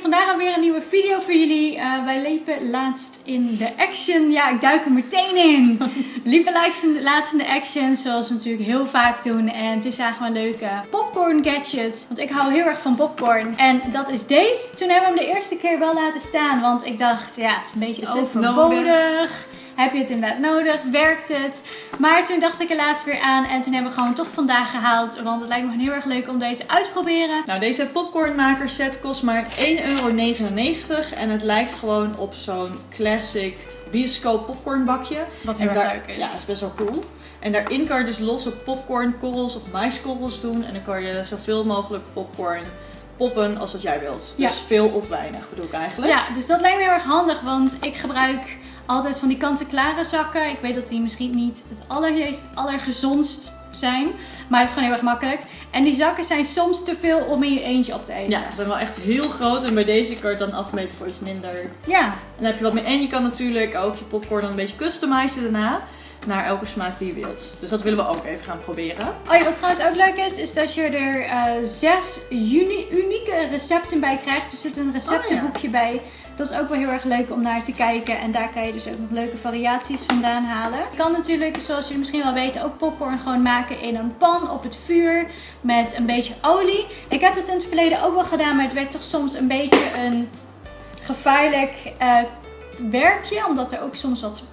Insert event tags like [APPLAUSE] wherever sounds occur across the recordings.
vandaag weer een nieuwe video voor jullie. Uh, wij liepen laatst in de action. Ja, ik duik er meteen in. [LAUGHS] liepen laatst in de action, zoals we natuurlijk heel vaak doen. En toen zagen we een leuke popcorn gadget. Want ik hou heel erg van popcorn. En dat is deze. Toen hebben we hem de eerste keer wel laten staan. Want ik dacht, ja, het is een beetje overbodig. Heb je het inderdaad nodig? Werkt het? Maar toen dacht ik er laatst weer aan en toen hebben we gewoon toch vandaag gehaald. Want het lijkt me heel erg leuk om deze uit te proberen. Nou, deze popcornmaker set kost maar 1,99 euro. En het lijkt gewoon op zo'n classic bioscoop popcornbakje. Wat heel erg leuk is. Ja, dat is best wel cool. En daarin kan je dus losse popcornkorrels of maiskorrels doen. En dan kan je zoveel mogelijk popcorn poppen als dat jij wilt. Dus veel of weinig bedoel ik eigenlijk. Ja, dus dat lijkt me heel erg handig. Want ik gebruik altijd van die kant-en-klare zakken. Ik weet dat die misschien niet het allergezondst zijn. Maar het is gewoon heel erg makkelijk. En die zakken zijn soms te veel om in je eentje op te eten. Ja, ze zijn wel echt heel groot. En bij deze kan je het dan afmeten voor iets minder. Ja. En dan heb je wat meer. En je kan natuurlijk ook je popcorn dan een beetje customizen daarna. Naar elke smaak die je wilt. Dus dat willen we ook even gaan proberen. Oh ja, wat trouwens ook leuk is, is dat je er uh, zes unieke recepten bij krijgt. Er zit een receptenboekje oh bij. Dat is ook wel heel erg leuk om naar te kijken. En daar kan je dus ook nog leuke variaties vandaan halen. Je kan natuurlijk, zoals jullie misschien wel weten, ook popcorn gewoon maken in een pan op het vuur. Met een beetje olie. Ik heb het in het verleden ook wel gedaan, maar het werd toch soms een beetje een gevaarlijk uh, werkje. Omdat er ook soms wat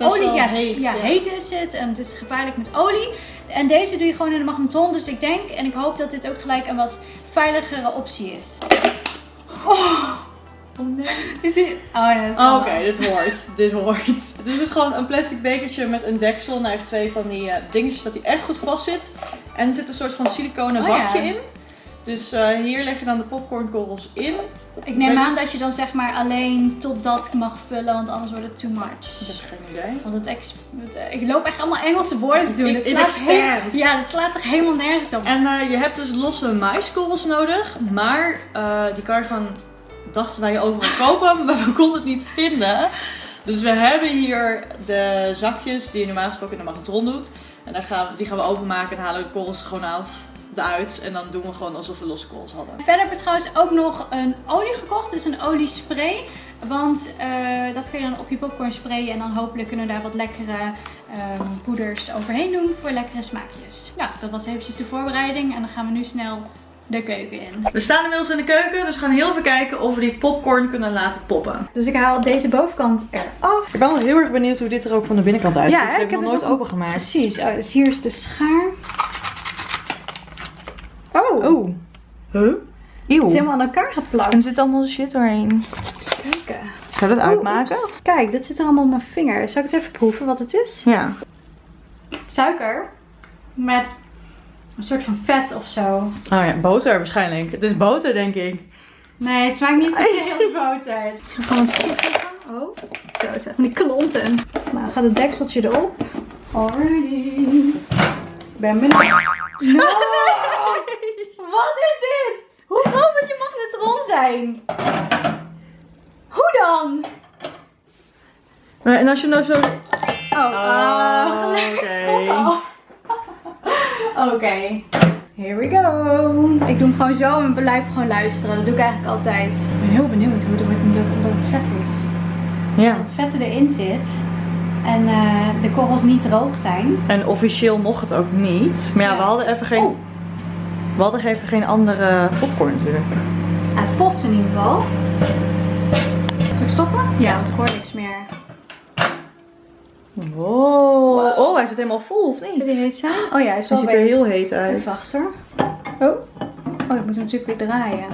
uh, olie ja, heet, ja, heet is het. En het is gevaarlijk met olie. En deze doe je gewoon in de magnetron. Dus ik denk en ik hoop dat dit ook gelijk een wat veiligere optie is. Oh. Oh nee. [LAUGHS] Is dit... Oh nee, oh, Oké, dit hoort. [LAUGHS] dit hoort. Het is dus gewoon een plastic bekertje met een deksel. En hij heeft twee van die uh, dingetjes dat hij echt goed vast zit. En er zit een soort van siliconen oh, bakje in. Dus uh, hier leg je dan de popcornkorrels in. Ik neem aan dat je dan zeg maar alleen tot dat mag vullen, want anders wordt het too much. Ik heb geen idee. Want het, ex ik loop echt allemaal Engelse woorden te doen. It, het slaat ja, het slaat toch helemaal nergens op. En uh, je hebt dus losse maiskorrels nodig, maar die kan je gewoon dachten wij overal kopen, maar we konden het niet vinden. Dus we hebben hier de zakjes die je normaal gesproken in de magnetron doet. En dan gaan, die gaan we openmaken en halen de korrels gewoon af eruit. En dan doen we gewoon alsof we losse korrels hadden. Verder heb ik trouwens ook nog een olie gekocht. Dus een oliespray. Want uh, dat kun je dan op je popcorn sprayen. En dan hopelijk kunnen we daar wat lekkere um, poeders overheen doen voor lekkere smaakjes. Ja, dat was eventjes de voorbereiding. En dan gaan we nu snel de keuken in. We staan inmiddels in de keuken, dus we gaan heel even kijken of we die popcorn kunnen laten poppen. Dus ik haal deze bovenkant eraf. Ik ben wel heel erg benieuwd hoe dit er ook van de binnenkant uitziet. Ja, ik heb het nog nooit opengemaakt. Precies, oh, dus hier is de schaar. Oh! Oh! Huh? Eeuw. Het is helemaal aan elkaar geplakt. En er zit allemaal shit doorheen. Kijken. Zou dat uitmaken? Kijk, dat zit er allemaal op mijn vinger. Zal ik het even proeven wat het is? Ja. Suiker. Met een soort van vet of zo. Oh ja, boter waarschijnlijk. Het is boter, denk ik. Nee, het smaakt niet per [LAUGHS] boter. Ik ga het Oh, zo zeg. Die klonten. Nou, gaat het dekseltje erop. Alrighty. Ben benieuwd. [LAUGHS] No! Wat is dit? Hoe groot moet je magnetron zijn? Hoe dan? En als je nou zo... Oh, oh oké. [LAUGHS] Oké, here we go. Ik doe hem gewoon zo en blijf gewoon luisteren. Dat doe ik eigenlijk altijd. Ik ben heel benieuwd hoe het wordt omdat het vet is. Ja. Dat het vette erin zit. En uh, de korrels niet droog zijn. En officieel mocht het ook niet. Maar ja, we hadden even geen... Oh. We hadden even geen andere popcorn natuurlijk. het poft in ieder geval. Zal ik stoppen? Ja, want ik hoor niks meer. Wow. Oh, zit helemaal vol, of niet? Zit hij heet zijn? Oh ja, hij is wel Hij ziet er heel heet uit. Even achter. Oh. Oh, ik moet hem natuurlijk weer draaien.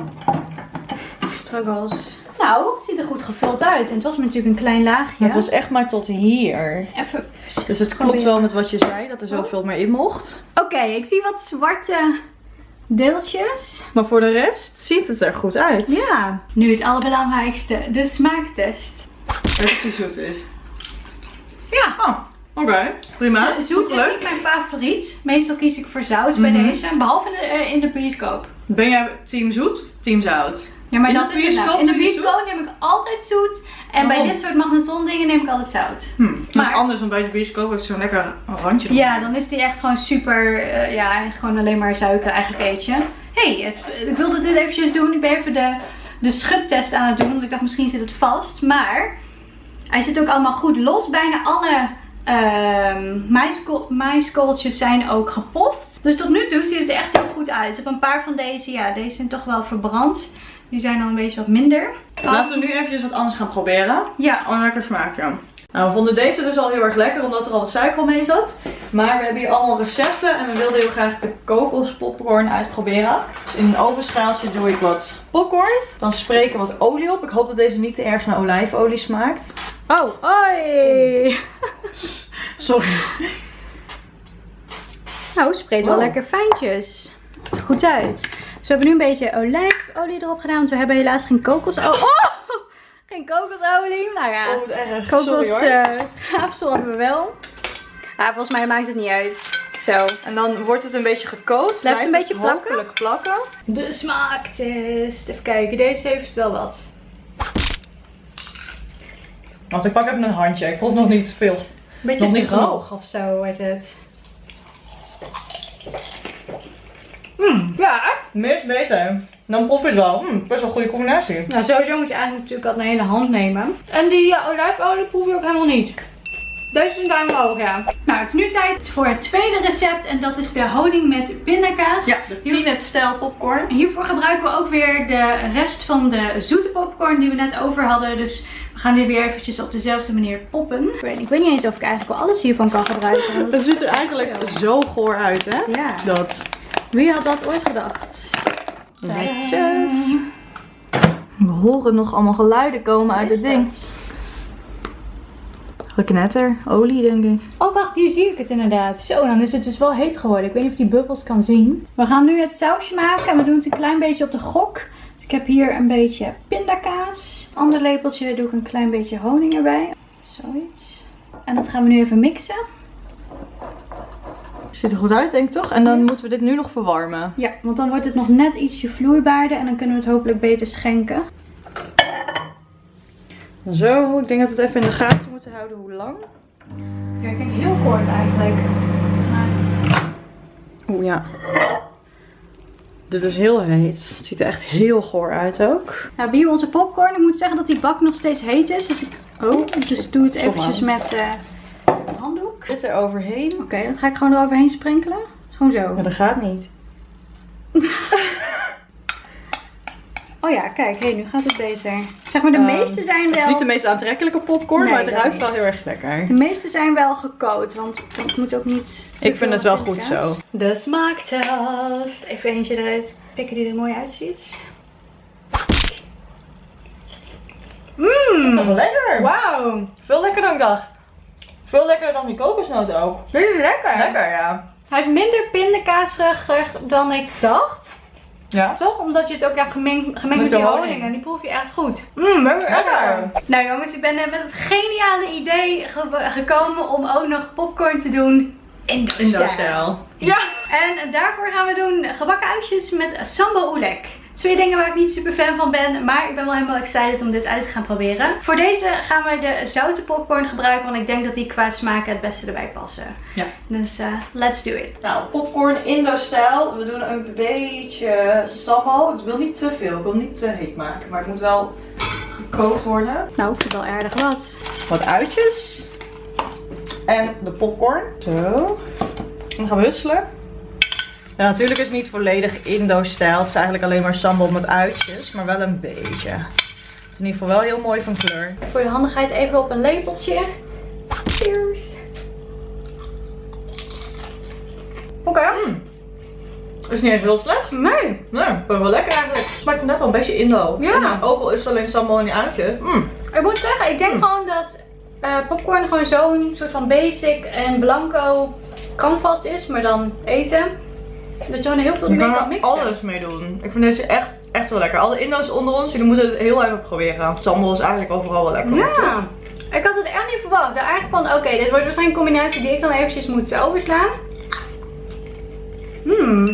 Struggles. Nou, het ziet er goed gevuld uit. En het was natuurlijk een klein laagje. het was echt maar tot hier. Even, dus het klopt wel met wat je zei, dat er zoveel meer in mocht. Oké, ik zie wat zwarte deeltjes. Maar voor de rest ziet het er goed uit. Ja. Nu het allerbelangrijkste, de smaaktest. Die zoet is. Ja. Oh, oké. Prima. zoet is niet mijn favoriet. Meestal kies ik voor zout bij mhm. deze. Behalve eh, in de bioscoop. Ben jij team zoet team zout? Ja, maar in dat is het. In de bioscoop neem ik altijd zoet. En bij dit soort magnetron dingen neem ik altijd zout. Hm. Maar dat is anders dan bij de bioscoop is zo'n lekker randje. Ja, dan is die echt gewoon super, uh, ja, gewoon alleen maar suiker eigenlijk eet je. hey, ik wilde dit eventjes doen. Ik ben even de de schubtest aan het doen. Want ik dacht misschien zit het vast. Maar hij zit ook allemaal goed los. Bijna alle uh, maïskooltjes zijn ook gepoft. Dus tot nu toe ziet het er echt heel goed uit. Ik heb een paar van deze, ja deze zijn toch wel verbrand. Die zijn dan een beetje wat minder. Laten we nu eventjes wat anders gaan proberen. Ja. Een lekker smaakje. Nou, we vonden deze dus al heel erg lekker omdat er al wat suiker omheen zat. Maar we hebben hier allemaal recepten en we wilden heel graag de kokospopcorn uitproberen. Dus in een ovenschaaltje doe ik wat popcorn. Dan spreken wat olie op. Ik hoop dat deze niet te erg naar olijfolie smaakt. Oh, oi! Sorry. Nou, spreekt wel Wow. lekker fijntjes. Het ziet er goed uit. Dus we hebben nu een beetje olijfolie erop gedaan. Want we hebben helaas geen kokosolie. Oh! Geen kokosolie. Nou ja, Oh, erg. Kokos eh, schaafsel hebben we wel. Ah, volgens mij maakt het niet uit. Zo. En dan wordt het een beetje gekoot. Blijft een beetje plakken? hopelijk plakken. De smaaktest. Even kijken, deze heeft wel wat. Want ik pak even een handje. Ik vond nog niet veel. Beetje Nog niet droog of zo wordt het. Mm, ja. Meer is beter. Dan proef je het wel. Hm, best wel een goede combinatie. Nou, sowieso moet je eigenlijk natuurlijk altijd een hele hand nemen. En die ja, olijfolie proef je ook helemaal niet. Deze is een duim omhoog, ja. Nou, het is nu tijd voor het tweede recept. En dat is de honing met pindakaas. Ja, de peanut stijl popcorn. Hiervoor gebruiken we ook weer de rest van de zoete popcorn die we net over hadden. Dus we gaan dit weer eventjes op dezelfde manier poppen. Ik weet, ik weet niet eens of ik eigenlijk wel alles hiervan kan gebruiken. [LAUGHS] Het ziet er eigenlijk zo goor uit, hè? Ja, Dat. wie had dat ooit gedacht? Netjes. We horen nog allemaal geluiden komen uit het ding. Geknetter, olie denk ik. Oh, wacht, hier zie ik het inderdaad. Zo, dan is het dus wel heet geworden. Ik weet niet of die bubbels kan zien. We gaan nu het sausje maken en we doen het een klein beetje op de gok. Dus ik heb hier een beetje pindakaas. Ander lepeltje doe ik een klein beetje honing erbij. Zoiets. En dat gaan we nu even mixen. Ziet er goed uit, denk ik toch? En dan moeten we dit nu nog verwarmen. Ja, want dan wordt het nog net ietsje vloeibaarder en dan kunnen we het hopelijk beter schenken. Zo, ik denk dat we het even in de gaten moeten houden hoe lang. Ja, ik denk heel kort eigenlijk. Oeh ja. Dit is heel heet. Het ziet er echt heel goor uit ook. Nou, hier onze popcorn. Ik moet zeggen dat die bak nog steeds heet is. Dus ik oh, dus doe het eventjes met eh. Dit er overheen. Oké, dan ga ik gewoon eroverheen sprenkelen. Gewoon zo. Ja, dat gaat niet. [LAUGHS] Oh ja, kijk, hey, nu gaat het beter. Zeg maar, de Ehm, meeste zijn Het is niet de wel... meest aantrekkelijke popcorn, Nee, maar het ruikt niet. wel heel erg lekker. De meeste zijn wel gekookt, want het moet ook niet te Ik vind het wel goed zo. De smaaktest. Even eentje eruit pikken die er mooi uitziet. Mmm, Dat is wel lekker. wauw. Veel lekkerder dan ik dacht. Veel lekkerder dan die kokosnoot ook. Dit is lekker. Lekker, ja. Hij is minder pindakaasig dan ik dacht. Ja? Toch? Omdat je het ook ja, gemengd, gemengd met, Met die honing. En die proef je echt goed. Mmm, lekker. Lekker. Nou jongens, ik ben net met het geniale idee ge- gekomen om ook nog popcorn te doen in de Indo-stijl. Ja. En daarvoor gaan we doen gebakken uitjes met sambal oelek. Twee dingen waar ik niet super fan van ben, maar ik ben wel helemaal excited om dit uit te gaan proberen. Voor deze gaan we de zoute popcorn gebruiken, want ik denk dat die qua smaken het beste erbij passen. Ja. Dus eh, let's do it. Nou, popcorn Indo-stijl. We doen een beetje sambal. Ik wil niet te veel, ik wil niet te heet maken. Maar het moet wel gekookt worden. Nou, ik vind wel aardig wat. Wat uitjes. En de popcorn. Zo. En dan gaan we husselen. Ja, natuurlijk is het niet volledig Indo-stijl. Het is eigenlijk alleen maar sambal met uitjes. Maar wel een beetje. Het is in ieder geval wel heel mooi van kleur. Voor je handigheid even op een lepeltje. Cheers. Oké. Mm. Is niet eens heel slecht. Nee. Nee, maar wel lekker eigenlijk. Het smaakt net wel een beetje Indo. Ja. En, nou, ook al is het alleen sambal en die uitjes. Mm. Ik moet zeggen, ik denk Hmm. gewoon dat eh, popcorn gewoon zo'n soort van basic en blanco canvas is, maar dan eten. Dat je gewoon heel veel mee kan kan mixen. alles mee doen. Ik vind deze echt, echt wel lekker. Alle Indo's onder ons, jullie moeten het heel even proberen. Sambal is eigenlijk overal wel lekker. Ja. Ik had het echt niet verwacht. Eigenlijk van, oké, dit wordt waarschijnlijk een combinatie die ik dan eventjes moet overslaan. Hmm.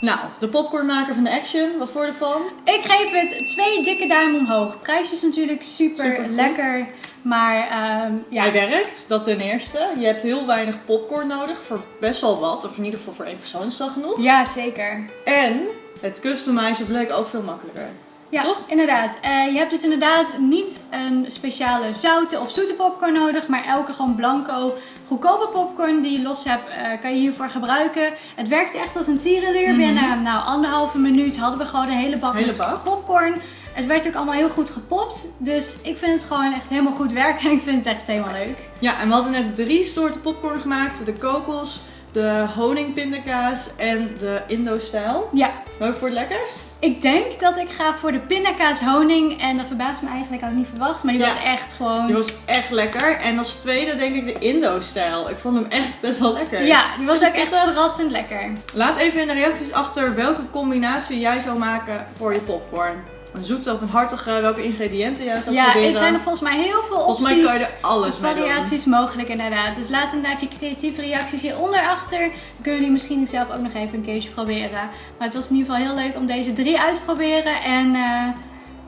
Nou, de popcornmaker van de Action, wat voor je ervan? Ik geef het twee dikke duimen omhoog. Prijs is natuurlijk super, lekker, maar ehm, ja. Hij werkt, dat ten eerste. Je hebt heel weinig popcorn nodig voor best wel wat. Of in ieder geval voor één persoon is dat genoeg. Ja, zeker. En het customizen bleek ook veel makkelijker. Ja, Toch? inderdaad. Eh, je hebt dus inderdaad niet een speciale zoute of zoete popcorn nodig, maar elke gewoon blanco, goedkope popcorn die je los hebt, eh, kan je hiervoor gebruiken. Het werkt echt als een tierenleer. Mhm. Binnen nou, anderhalve minuut hadden we gewoon een hele bak Hele met bak. popcorn. Het werd ook allemaal heel goed gepopt, dus ik vind het gewoon echt helemaal goed werken en [LAUGHS] ik vind het echt helemaal leuk. Ja, en we hadden net drie soorten popcorn gemaakt. De kokos, de honingpindakaas en de Indo-stijl. Ja, Welke voor het lekkerst? ik denk dat ik ga voor de pindakaas honing en dat verbaast me eigenlijk, had ik niet verwacht, maar die Ja. was echt gewoon... Die was echt lekker. En als tweede denk ik de Indo-stijl. Ik vond hem echt best wel lekker. Ja, die was ook echt verrassend lekker. Laat even in de reacties achter welke combinatie jij zou maken voor je popcorn. Een zoete of een hartige, welke ingrediënten jij zou Ja, proberen. er zijn er volgens mij heel veel Volgens opties. mij kan je er alles mee doen. variaties mogelijk inderdaad. Dus laat inderdaad je creatieve reacties hieronder achter. Dan kunnen die misschien zelf ook nog even een keertje proberen. Maar het was in ieder geval heel leuk om deze drie uit te proberen. En eh,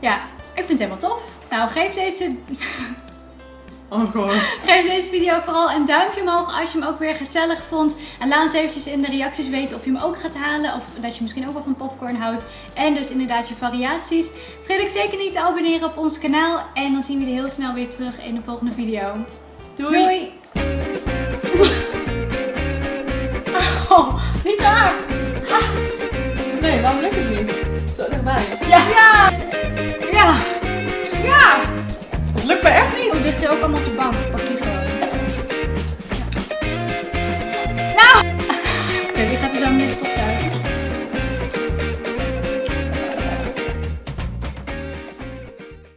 ja, ik vind het helemaal tof. Nou, geef deze, Oh god. geef deze video vooral een duimpje omhoog als je hem ook weer gezellig vond. En laat ons eventjes in de reacties weten of je hem ook gaat halen. Of dat je misschien ook wel van popcorn houdt. En dus inderdaad je variaties. Vergeet ook zeker niet te abonneren op ons kanaal. En dan zien we jullie heel snel weer terug in de volgende video. Doei. Doei! Oh, niet waar! Nee, waarom lukt het niet? Zo dichtbij. Ja! Ja! Ja! Het lukt me